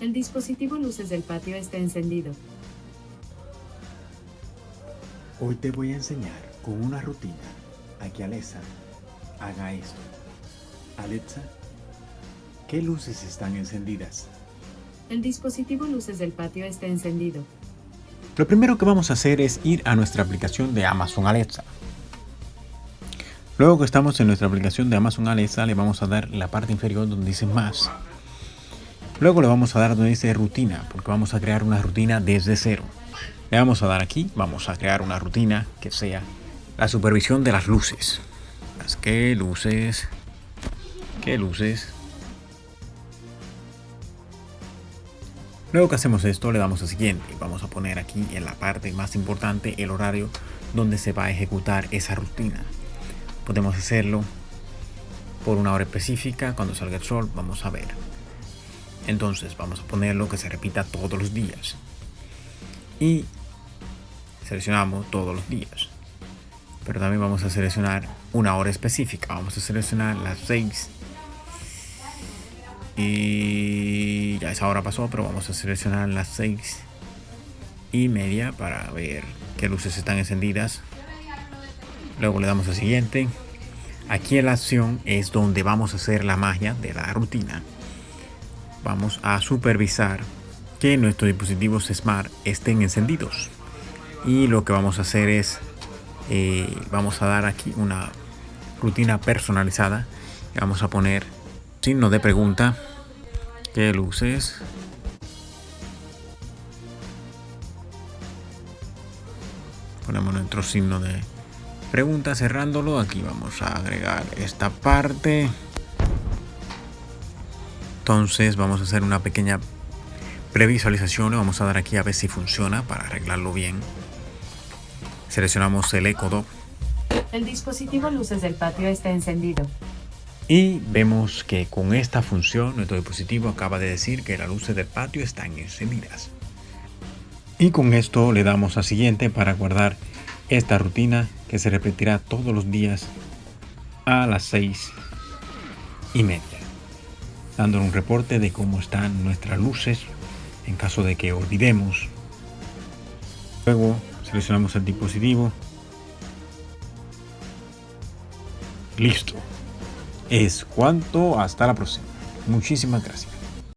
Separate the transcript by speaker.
Speaker 1: El dispositivo luces del patio está encendido.
Speaker 2: Hoy te voy a enseñar con una rutina a que Alexa haga esto. Alexa, ¿qué luces están encendidas?
Speaker 1: El dispositivo luces del patio está encendido.
Speaker 2: Lo primero que vamos a hacer es ir a nuestra aplicación de Amazon Alexa. Luego que estamos en nuestra aplicación de Amazon Alexa, le vamos a dar la parte inferior donde dice más. Luego le vamos a dar donde dice rutina, porque vamos a crear una rutina desde cero. Le vamos a dar aquí, vamos a crear una rutina que sea la supervisión de las luces. Las que luces, qué luces. Luego que hacemos esto, le damos a siguiente. Vamos a poner aquí en la parte más importante el horario donde se va a ejecutar esa rutina. Podemos hacerlo por una hora específica, cuando salga el sol, vamos a ver. Entonces vamos a ponerlo que se repita todos los días. Y seleccionamos todos los días. Pero también vamos a seleccionar una hora específica. Vamos a seleccionar las 6. Y ya esa hora pasó, pero vamos a seleccionar las 6 y media para ver qué luces están encendidas. Luego le damos a siguiente. Aquí en la acción es donde vamos a hacer la magia de la rutina vamos a supervisar que nuestros dispositivos Smart estén encendidos. Y lo que vamos a hacer es, eh, vamos a dar aquí una rutina personalizada. Vamos a poner signo de pregunta. ¿Qué luces? Ponemos nuestro signo de pregunta cerrándolo. Aquí vamos a agregar esta parte. Entonces vamos a hacer una pequeña previsualización. Vamos a dar aquí a ver si funciona para arreglarlo bien. Seleccionamos el Echo
Speaker 1: El dispositivo luces del patio está encendido.
Speaker 2: Y vemos que con esta función nuestro dispositivo acaba de decir que las luces del patio están encendidas. Y con esto le damos a siguiente para guardar esta rutina que se repetirá todos los días a las 6 y media dando un reporte de cómo están nuestras luces en caso de que olvidemos. Luego seleccionamos el dispositivo. Listo. Es cuanto. Hasta la próxima. Muchísimas gracias.